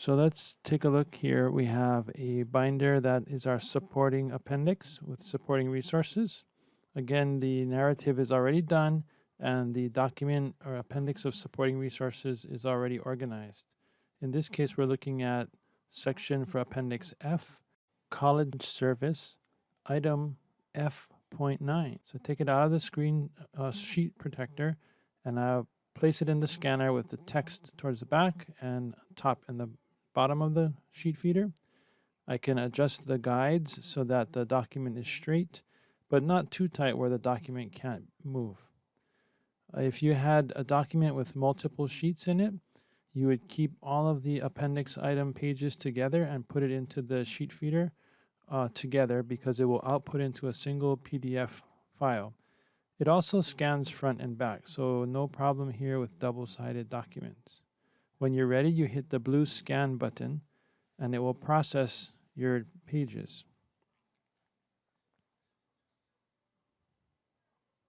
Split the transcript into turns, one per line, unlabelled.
So let's take a look here. We have a binder that is our supporting appendix with supporting resources. Again, the narrative is already done and the document or appendix of supporting resources is already organized. In this case, we're looking at section for appendix F, college service, item F.9. So take it out of the screen uh, sheet protector and I'll place it in the scanner with the text towards the back and top in the bottom of the sheet feeder. I can adjust the guides so that the document is straight, but not too tight where the document can't move. If you had a document with multiple sheets in it, you would keep all of the appendix item pages together and put it into the sheet feeder uh, together because it will output into a single PDF file. It also scans front and back, so no problem here with double-sided documents. When you're ready, you hit the blue scan button and it will process your pages.